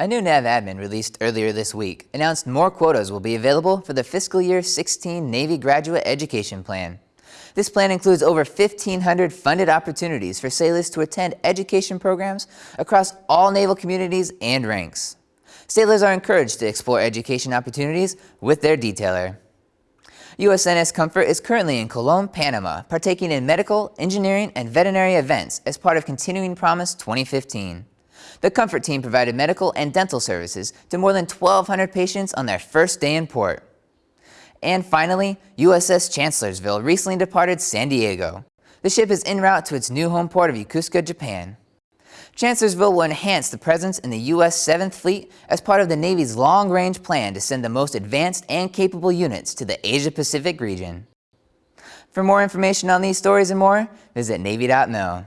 A new NAVADMIN released earlier this week announced more quotas will be available for the fiscal year 16 Navy Graduate Education Plan. This plan includes over 1,500 funded opportunities for sailors to attend education programs across all naval communities and ranks. Sailors are encouraged to explore education opportunities with their detailer. USNS Comfort is currently in Colon, Panama, partaking in medical, engineering, and veterinary events as part of Continuing Promise 2015. The Comfort team provided medical and dental services to more than 1,200 patients on their first day in port. And finally, USS Chancellorsville recently departed San Diego. The ship is en route to its new home port of Yokosuka, Japan. Chancellorsville will enhance the presence in the U.S. 7th Fleet as part of the Navy's long-range plan to send the most advanced and capable units to the Asia-Pacific region. For more information on these stories and more, visit Navy.mil.